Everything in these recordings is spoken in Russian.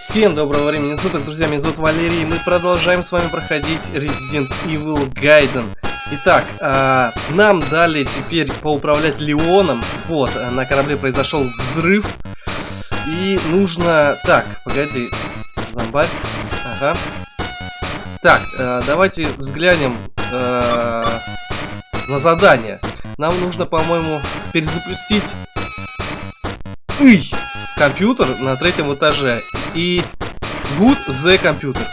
Всем доброго времени суток, друзья, меня зовут Валерий, и мы продолжаем с вами проходить Resident Evil Gaiden. Итак, э, нам дали теперь поуправлять Леоном, вот, э, на корабле произошел взрыв, и нужно... Так, погоди, зомбарь, ага. Так, э, давайте взглянем э, на задание. Нам нужно, по-моему, перезапустить... Ый! Компьютер на третьем этаже. И Good the компьютер.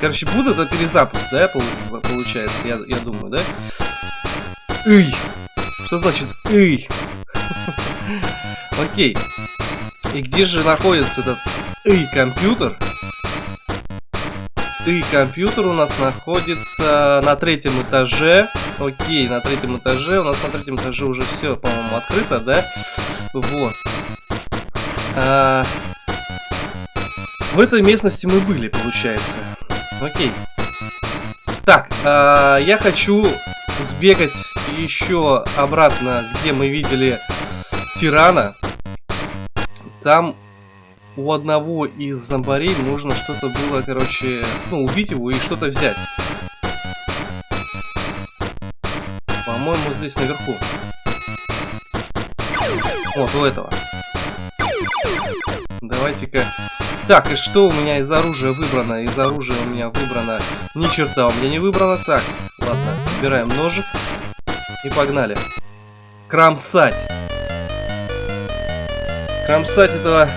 Короче, Good это перезапуск, да, получается, я, я думаю, да? Эй! Что значит эй? Окей. И где же находится этот эй компьютер? И компьютер у нас находится на третьем этаже. Окей, на третьем этаже. У нас на третьем этаже уже все, по-моему, открыто, да? Вот. А... В этой местности мы были, получается. Окей. Так, а, я хочу сбегать еще обратно, где мы видели тирана. Там у одного из зомбарей нужно что-то было, короче, ну, убить его и что-то взять. По-моему, здесь наверху. Вот, у этого. Давайте-ка... Так, и что у меня из оружия выбрано? Из оружия у меня выбрано... Ни черта у меня не выбрано. Так, ладно, убираем ножик. И погнали. Кромсать. Кромсать этого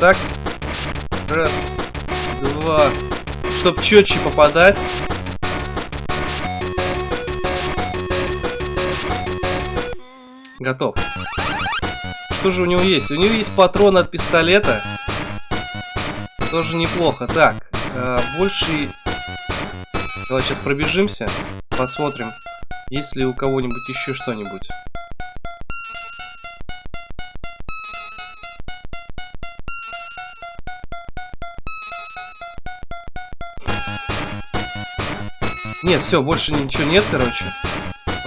Так. Раз, два. Чтоб четче попадать. Готов. Что же у него есть? У него есть патрон от пистолета. Тоже неплохо. Так, э, больше... Давай сейчас пробежимся. Посмотрим, есть ли у кого-нибудь еще что-нибудь. Нет, все, больше ничего нет, короче.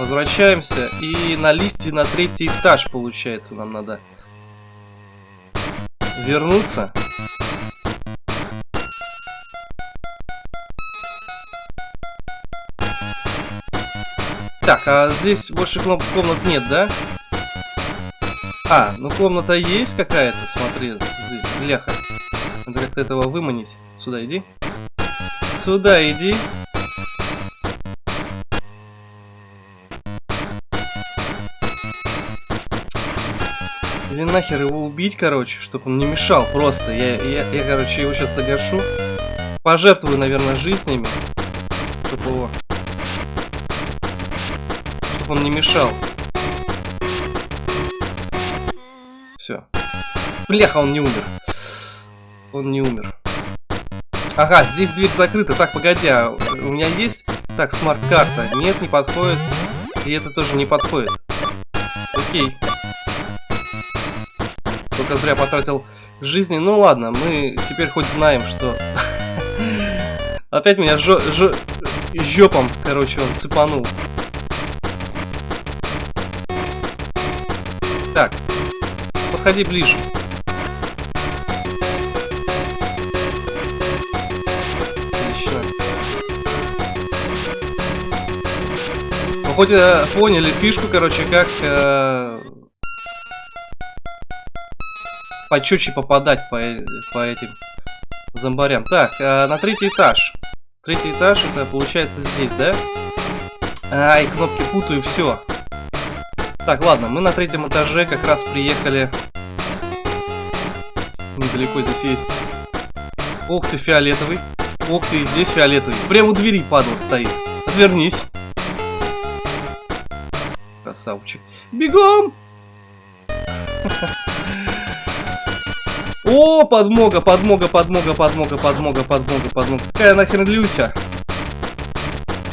Возвращаемся. И на лифте на третий этаж, получается, нам надо вернуться. Так, а здесь больше комнат нет, да? А, ну комната есть какая-то, смотри, бляха. Надо как-то этого выманить. Сюда иди. Сюда иди. Или нахер его убить, короче, чтобы он не мешал просто. Я, я, я короче, его сейчас загашу. Пожертвую, наверное, жизнями. Чтобы его... Чтобы он не мешал. Все. Бляха, он не умер. Он не умер. Ага, здесь дверь закрыта. Так, погоди, а у меня есть... Так, смарт-карта. Нет, не подходит. И это тоже не подходит. Окей только зря потратил жизни. Ну ладно, мы теперь хоть знаем, что... Опять меня жо жо жопом, короче, он цепанул. Так, подходи ближе. Отлично. Вы хоть э, поняли фишку, короче, как э, почетче попадать по, по этим зомбарям. Так, э, на третий этаж. Третий этаж, это получается здесь, да? Ай, кнопки путаю, все. Так, ладно, мы на третьем этаже как раз приехали. Недалеко здесь есть. Ох ты, фиолетовый. Ох ты, здесь фиолетовый. Прямо у двери падал стоит. Отвернись. Красавчик. Бегом! О, подмога, подмога, подмога, подмога, подмога, подмога, подмога. Какая нахрен Люся?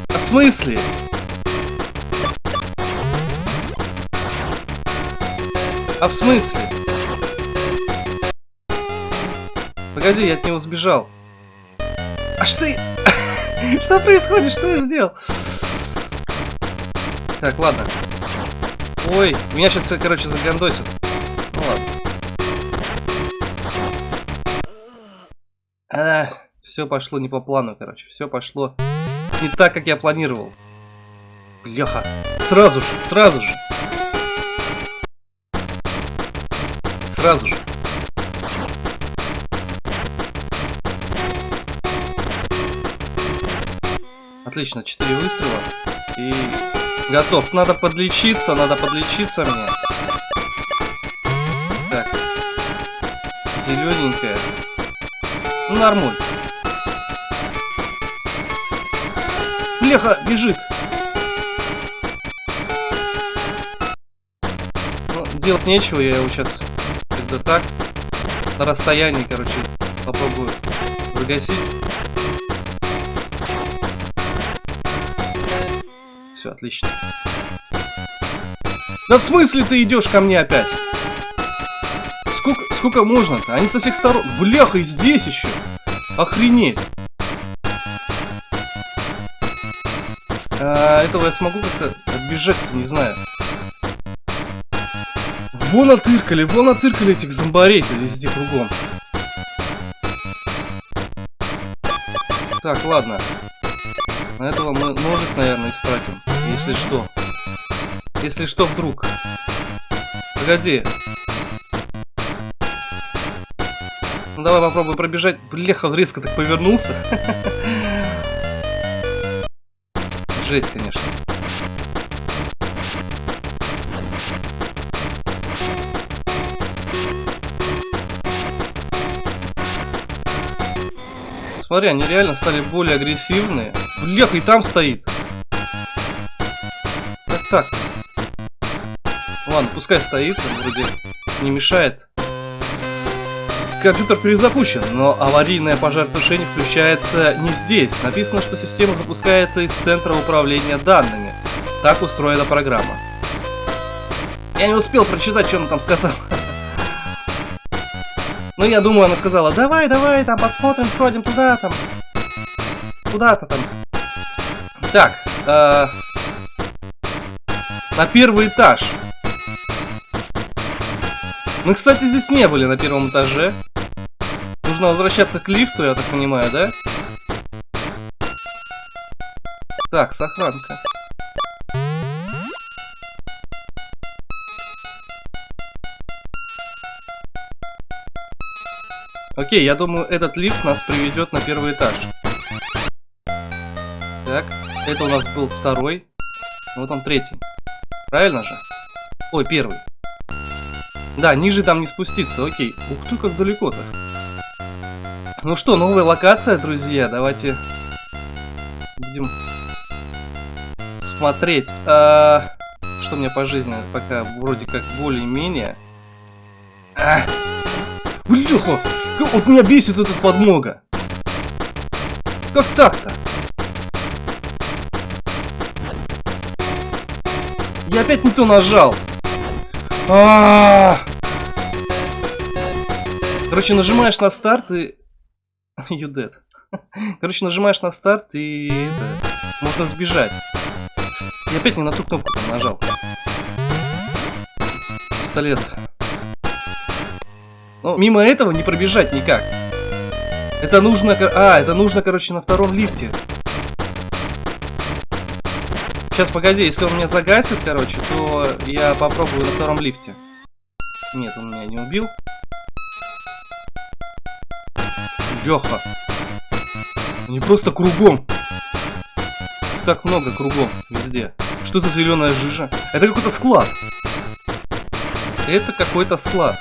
А в смысле? А в смысле? Погоди, я от него сбежал. А что я... Что происходит? Что я сделал? Так, ладно. Ой, меня сейчас, короче, загандосит. А, все пошло не по плану, короче. Все пошло не так, как я планировал. Бляха. Сразу же, сразу же. Сразу же. Отлично, 4 выстрела. И готов. Надо подлечиться, надо подлечиться мне. Так. Зелененькая. Нормуль. Бляха, бежит. Ну, делать нечего, я его сейчас когда так на расстоянии, короче, попробую загасить. Все, отлично. Да в смысле ты идешь ко мне опять? Сколько, сколько можно-то? Они со всех сторон... Бляха, и здесь еще. Охренеть. А, этого я смогу как-то отбежать, не знаю. Вон отыркали, вон отыркали этих зомбарей-то везде кругом. Так, ладно. На этого мы ножик, наверное, истратим. Если что. Если что, вдруг. Погоди. Ну, давай попробуем пробежать. Бляха, резко так повернулся. Жесть, конечно. Смотри, они реально стали более агрессивные. Бляха, и там стоит. Так, так. Ладно, пускай стоит, он вроде не мешает. Компьютер перезапущен, но аварийное пожаротушение включается не здесь. Написано, что система запускается из центра управления данными. Так устроена программа. Я не успел прочитать, что она там сказала. Ну, я думаю, она сказала, давай, давай, там посмотрим, сходим туда, там. Куда-то там. Так, э, на первый этаж. Мы, кстати, здесь не были на первом этаже. Нужно возвращаться к лифту, я так понимаю, да? Так, сохранка. Окей, я думаю, этот лифт нас приведет на первый этаж. Так, это у нас был второй. Вот он третий. Правильно же? Ой, первый. Да, ниже там не спуститься, окей. Ух ты, как далеко-то. Ну что, новая локация, друзья. Давайте будем смотреть. А, что мне по жизни пока вроде как более-менее. А! Вот меня бесит этот подмога. Как так-то? Я опять не то нажал. А! Короче, нажимаешь на старт и... You dead. Короче, нажимаешь на старт и... Можно сбежать. Я опять не на ту кнопку нажал. Пистолет. Но мимо этого не пробежать никак. Это нужно... А, это нужно, короче, на втором лифте. Сейчас, погоди, если он меня загасит, короче, то я попробую на втором лифте. Нет, он меня не убил. Леха. Не просто кругом. Так много кругом, везде. Что за зеленая жижа? Это какой-то склад. Это какой-то склад.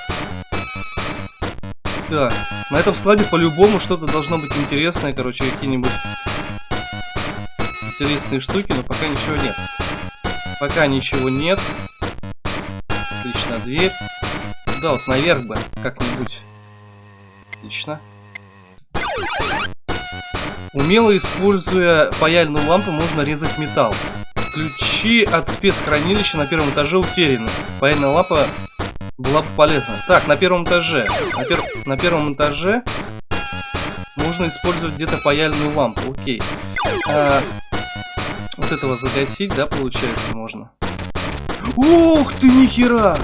Да, на этом складе по-любому что-то должно быть интересное, короче, какие-нибудь интересные штуки, но пока ничего нет. Пока ничего нет. Отлично, дверь. Да, вот наверх бы, как-нибудь. Отлично. Умело используя паяльную лампу, можно резать металл. Ключи от спецхранилища на первом этаже утеряны. Паяльная лампа была бы полезна. Так, на первом этаже. На, пер... на первом этаже можно использовать где-то паяльную лампу. Окей. А, вот этого загасить, да, получается, можно. Ух ты, нихера!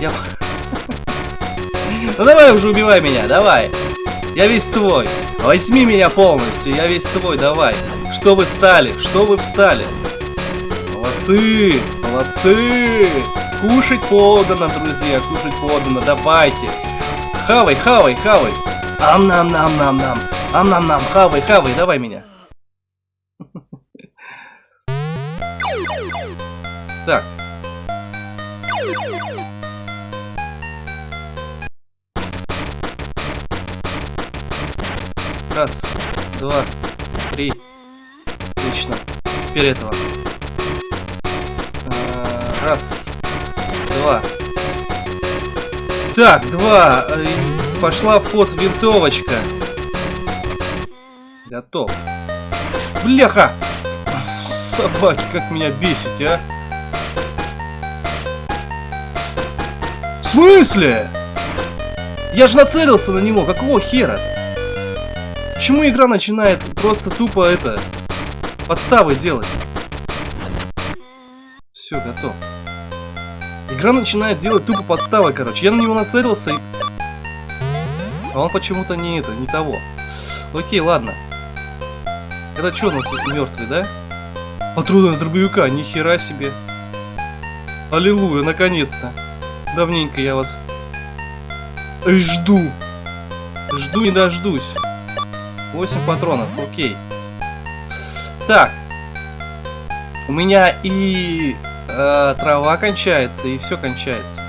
Я... Ну давай уже убивай меня, давай. Я весь твой. Возьми меня полностью, я весь твой, давай. Что вы встали? Что вы встали? Молодцы, молодцы. Кушать подано, друзья, кушать подано, давайте. Хавай, хавай, хавай. Ам-нам-нам-нам-нам. Ам-нам-нам, хавай, хавай, давай меня. Так. Раз, два, три. Отлично. Теперь этого. А, раз, два. Так, два. Э, пошла в ход винтовочка. Готов. Бляха! Собаки, как меня бесите, а? В смысле? Я же нацелился на него, какого хера? Почему игра начинает просто тупо это подставы делать? Все, готов. Игра начинает делать тупо подставы, короче. Я на него нацелился и... А он почему-то не это, не того. Окей, ладно. Это что у нас мертвый, да? Патроны дробовика, нихера себе. Аллилуйя, наконец-то. Давненько я вас жду. Жду не дождусь. 8 патронов, окей. Так. У меня и э, трава кончается, и все кончается.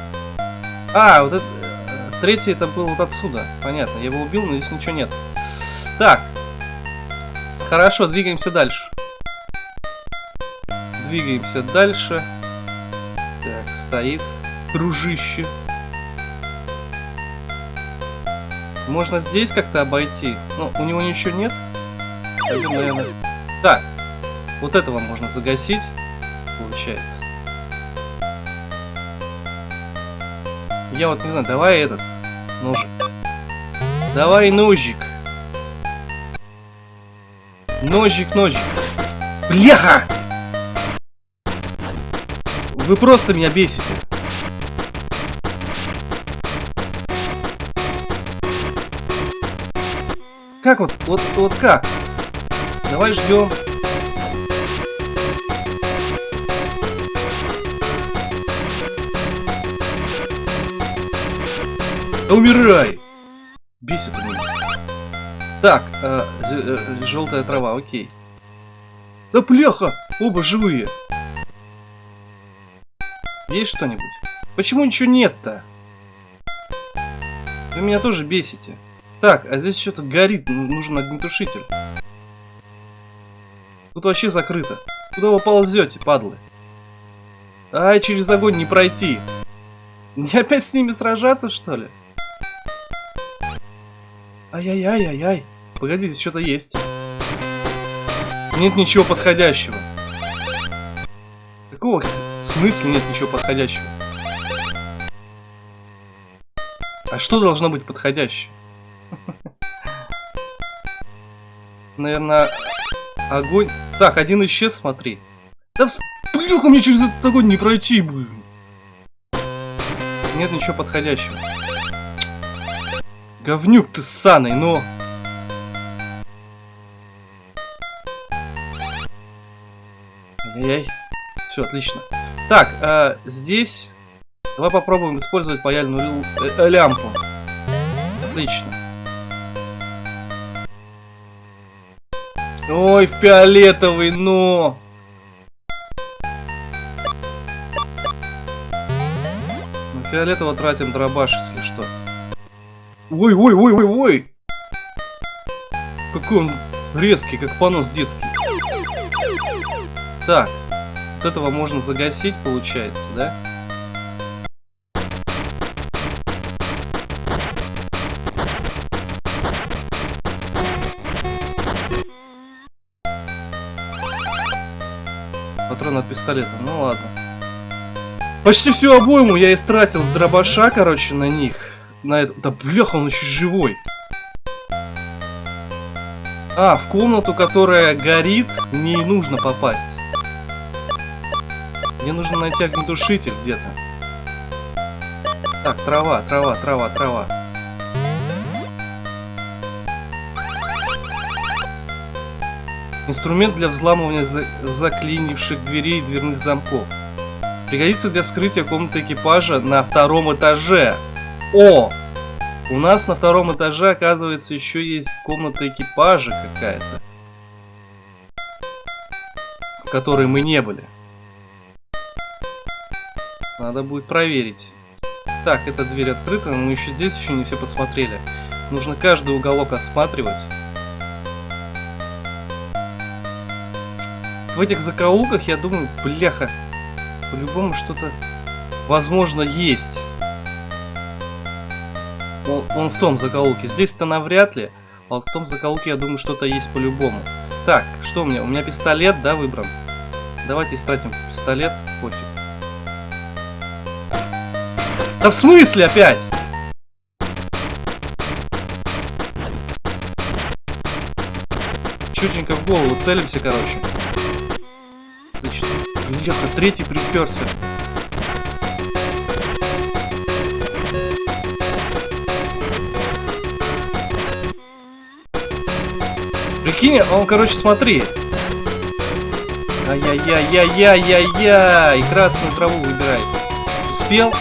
А, вот это... Э, третий это был вот отсюда. Понятно, я его убил, но здесь ничего нет. Так. Хорошо, двигаемся дальше. Двигаемся дальше. Так, стоит дружище. Можно здесь как-то обойти. Но у него ничего нет. Так. Вот этого можно загасить. Получается. Я вот не знаю, давай этот ножик. Давай ножик. Ножик, ножик. Бляха! Вы просто меня бесите. Как вот, вот, вот как? Давай ждем. Умирай! Бесит меня. Так, э, э, желтая трава, окей. Да пляха! Оба живые. Есть что-нибудь? Почему ничего нет-то? Вы меня тоже бесите. Так, а здесь что-то горит, нужен огнетушитель. Тут вообще закрыто. Куда вы ползете, падлы? Ай, через огонь не пройти. Не опять с ними сражаться, что ли? Ай-яй-яй-яй-яй. Погоди, здесь что-то есть. Нет ничего подходящего. Какого смысла нет ничего подходящего? А что должно быть подходящее? Наверное, огонь... Так, один исчез, смотри. Да всплюха мне через этот огонь не пройти, блин. Нет ничего подходящего. Говнюк ты ссаный, но... Ай-яй. Все, отлично. Так, а, здесь... Давай попробуем использовать паяльную э, э, лямпу. Отлично. Ой, фиолетовый, но... На фиолетово тратим дробаш, если. Ой, ой, ой, ой, ой! Какой он резкий, как понос детский. Так, вот этого можно загасить, получается, да? Патрон от пистолета, ну ладно. Почти всю обойму я истратил с дробаша, короче, на них. На это... Да бляха, он еще живой. А, в комнату, которая горит, мне нужно попасть. Мне нужно найти огнетушитель где-то. Так, трава, трава, трава, трава. Инструмент для взламывания за заклинивших дверей и дверных замков. Пригодится для скрытия комнаты экипажа на втором этаже. О! У нас на втором этаже, оказывается, еще есть комната экипажа какая-то. В которой мы не были. Надо будет проверить. Так, эта дверь открыта, но мы еще здесь еще не все посмотрели. Нужно каждый уголок осматривать. В этих закоулках, я думаю, бляха, по-любому что-то, возможно, есть. Он, он в том закоулке. Здесь-то навряд ли. А в том закоулке, я думаю, что-то есть по-любому. Так, что у меня? У меня пистолет, да, выбран? Давайте истратим пистолет. Пофиг. Да в смысле опять? Чутенько в голову целимся, короче. Отлично. Бляха, третий приперся. Прикинь, он, короче, смотри. Ай-яй-яй-яй-яй-яй-яй. Красную траву выбирай. Успел?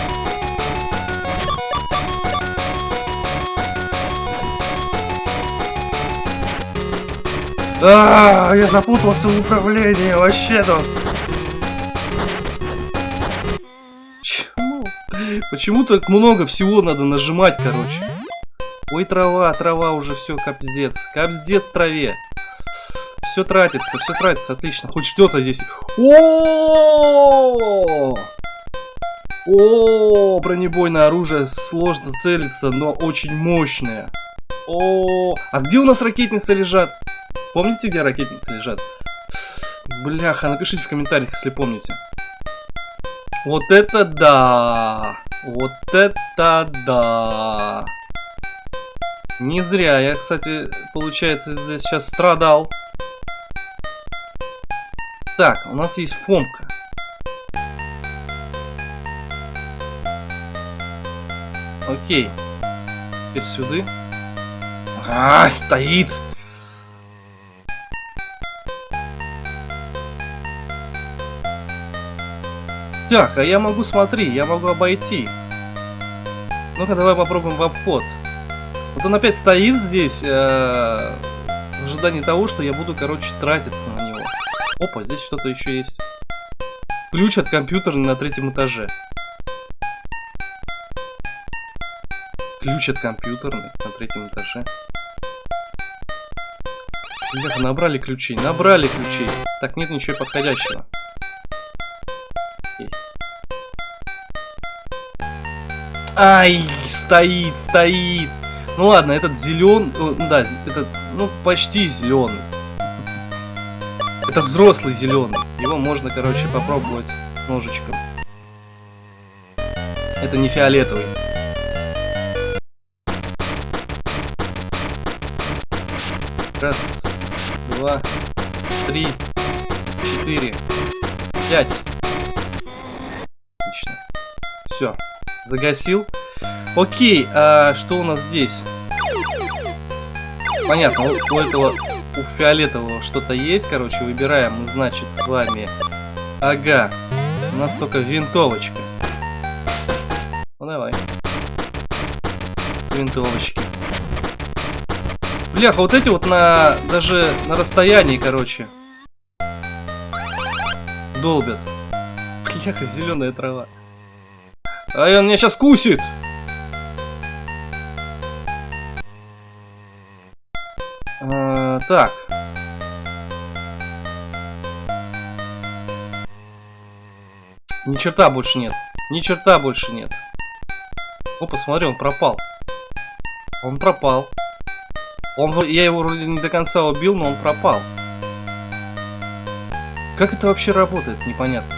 А, -а, -а я запутался в управлении, вообще тут. Почему? Почему так много всего надо нажимать, короче? Ой, трава, трава уже все, капздец. Капздец траве. Все тратится, все тратится, отлично. Хоть что-то здесь. О! О, бронебойное оружие сложно целиться, но очень мощное. О, а где у нас ракетницы лежат? Помните, где ракетницы лежат? Бляха, напишите в комментариях, если помните. Вот это да! Вот это да! Не зря я, кстати, получается, здесь сейчас страдал. Так, у нас есть фомка. Окей. Теперь сюда. А, стоит! Так, а я могу, смотри, я могу обойти. Ну-ка, давай попробуем в обход. Вот он опять стоит здесь, э, в ожидании того, что я буду, короче, тратиться на него. Опа, здесь что-то еще есть. Ключ от компьютера на третьем этаже. Ключ от компьютера на третьем этаже. Ребята, набрали ключей, набрали ключей. Так, нет ничего подходящего. Ай, стоит, стоит. Ну ладно, этот зеленый, ну да, этот, ну почти зеленый. Это взрослый зеленый. Его можно, короче, попробовать ножичком. Это не фиолетовый. Раз, два, три, четыре, пять. Отлично. Все. Загасил. Окей, а что у нас здесь? Понятно, у этого, у фиолетового что-то есть, короче, выбираем мы, значит, с вами... Ага, у нас только винтовочка. Ну давай. С винтовочки. Бляха, вот эти вот на... даже на расстоянии, короче. Долбят. Бляха, зеленая трава. А он меня сейчас кусит! Так. Ни черта больше нет. Ни черта больше нет. О, посмотри, он пропал. Он пропал. Он, я его вроде не до конца убил, но он пропал. Как это вообще работает, непонятно.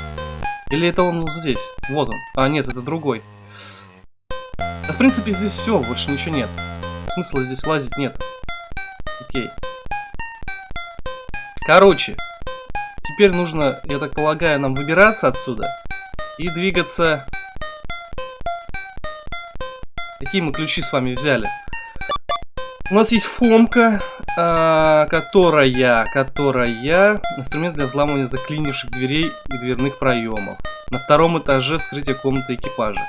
Или это он здесь? Вот он. А, нет, это другой. Да, в принципе, здесь все, больше ничего нет. Смысла здесь лазить нет. Окей. Короче, теперь нужно, я так полагаю, нам выбираться отсюда и двигаться... Какие мы ключи с вами взяли? У нас есть фомка, а, которая, которая инструмент для взламывания заклинивших дверей и дверных проемов. На втором этаже вскрытие комнаты экипажа.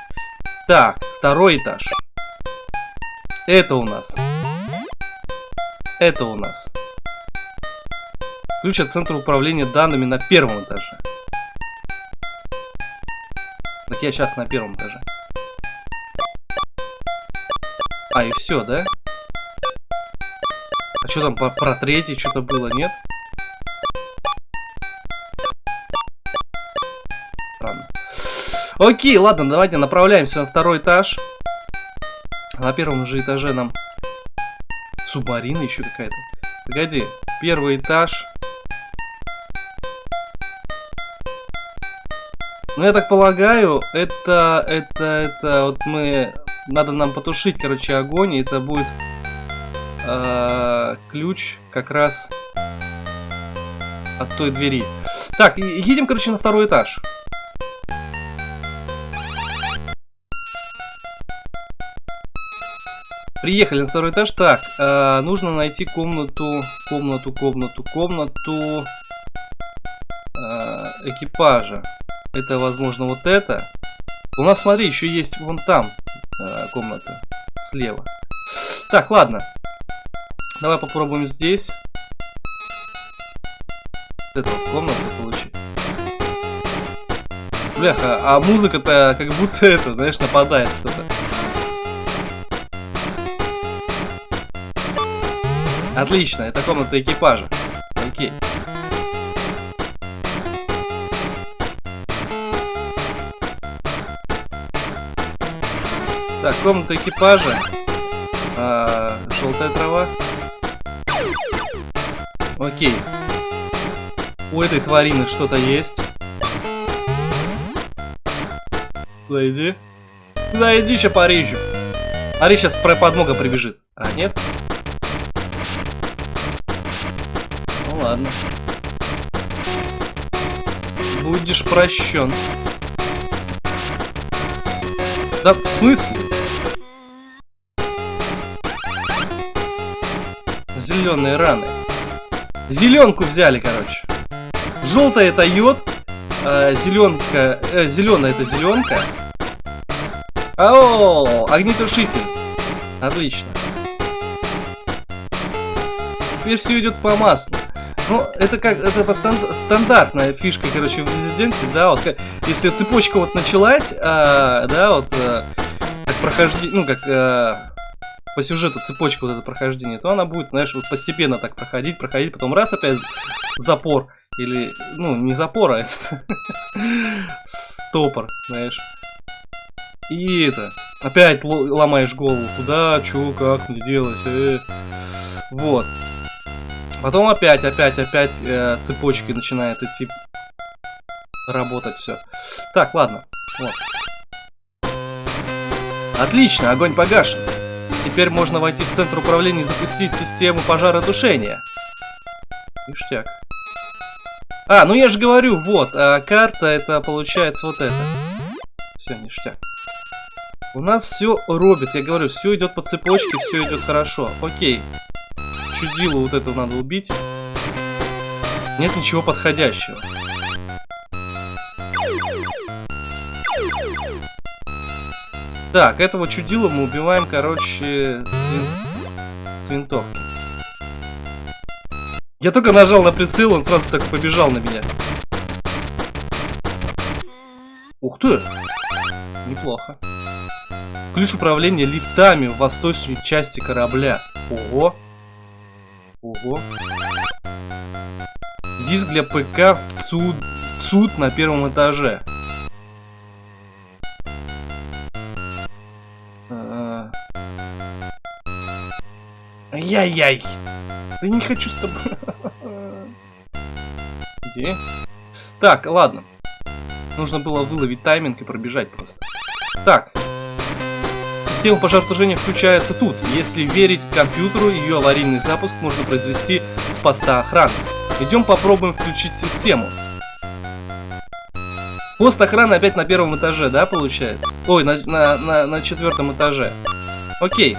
Так, второй этаж. Это у нас. Это у нас. Ключ от центра управления данными на первом этаже. Так я сейчас на первом этаже. А, и все, да? А что там про, про третий что-то было, нет? Странно. Окей, ладно, давайте направляемся на второй этаж. На первом же этаже нам субмарина еще какая-то. Погоди, первый этаж. Ну, я так полагаю, это, это, это, вот мы, надо нам потушить, короче, огонь, и это будет э, ключ как раз от той двери. Так, едем, короче, на второй этаж. Приехали на второй этаж. Так, э, нужно найти комнату, комнату, комнату, комнату э, экипажа. Это, возможно, вот это. У нас, смотри, еще есть вон там э, комната слева. Так, ладно. Давай попробуем здесь. Эту комнату получить. Бляха, а музыка-то как будто это, знаешь, нападает кто-то. Отлично, это комната экипажа. Окей. Так, комната экипажа. А, желтая трава. Окей. У этой тварины что-то есть. Зайди. Зайди, сейчас порежу. Ари сейчас про подмога прибежит. А, нет? ладно. Будешь прощен. Да в смысле? Зеленые раны. Зеленку взяли, короче. Желтая это йод. А, зеленка. Э, зеленая это зеленка. О, огнетушитель. Отлично. Теперь все идет по маслу. Ну, это как, это станд, стандартная фишка, короче, в Резиденте, да, вот, если цепочка вот началась, а, да, вот, а, как прохождение, ну, как, а, по сюжету цепочка вот это прохождение, то она будет, знаешь, вот постепенно так проходить, проходить, потом раз опять запор, или, ну, не запор, а стопор, знаешь. И это, опять ломаешь голову, куда, чё, как мне делать, э. вот. Потом опять, опять, опять э, цепочки начинает идти работать все. Так, ладно. Вот. Отлично, огонь погашен. Теперь можно войти в центр управления и запустить систему пожаротушения. Ништяк. А, ну я же говорю, вот, а карта это получается вот это. Все, ништяк. У нас все робит, я говорю, все идет по цепочке, все идет хорошо. Окей чудило вот этого надо убить. Нет ничего подходящего. Так, этого чудила мы убиваем, короче, с, вин... с винтовки. Я только нажал на прицел, он сразу так побежал на меня. Ух ты! Неплохо. Ключ управления лифтами в восточной части корабля. Ого! Ого. Диск для ПК в суд, суд на первом этаже. Ай-яй-яй. Да не хочу с тобой. Где? Так, ладно. Нужно было выловить тайминг и пробежать просто. Так, Система пожаротушения включается тут. Если верить компьютеру, ее аварийный запуск можно произвести с поста охраны. Идем попробуем включить систему. Пост охраны опять на первом этаже, да, получается? Ой, на, на, на, на четвертом этаже. Окей.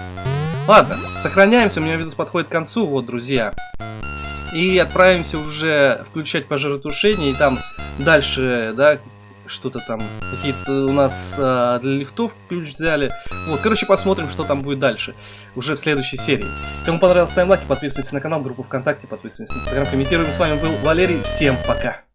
Ладно, сохраняемся, у меня видос подходит к концу, вот, друзья. И отправимся уже включать пожаротушение, и там дальше, да, что-то там, какие-то у нас а, для лифтов ключ взяли. Вот, короче, посмотрим, что там будет дальше, уже в следующей серии. Кому понравилось, ставим лайки, подписывайтесь на канал, группу ВКонтакте, подписывайтесь на Инстаграм, комментируем. С вами был Валерий, всем пока!